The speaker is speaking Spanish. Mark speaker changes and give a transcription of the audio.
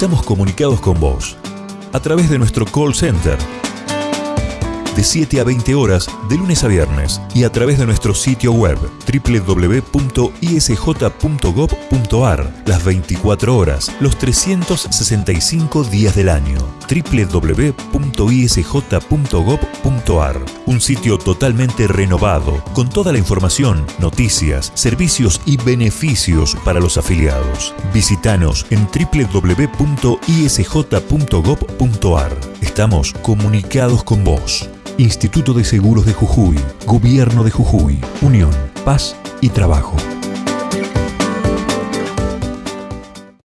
Speaker 1: Estamos comunicados con vos a través de nuestro call center de 7 a 20 horas de lunes a viernes y a través de nuestro sitio web www.isj.gov.ar las 24 horas, los 365 días del año. www.isj.gov.ar Un sitio totalmente renovado con toda la información, noticias, servicios y beneficios para los afiliados. Visítanos en www.isj.gov.ar. Estamos comunicados con vos. Instituto de Seguros de Jujuy, Gobierno de Jujuy, Unión, Paz y Trabajo.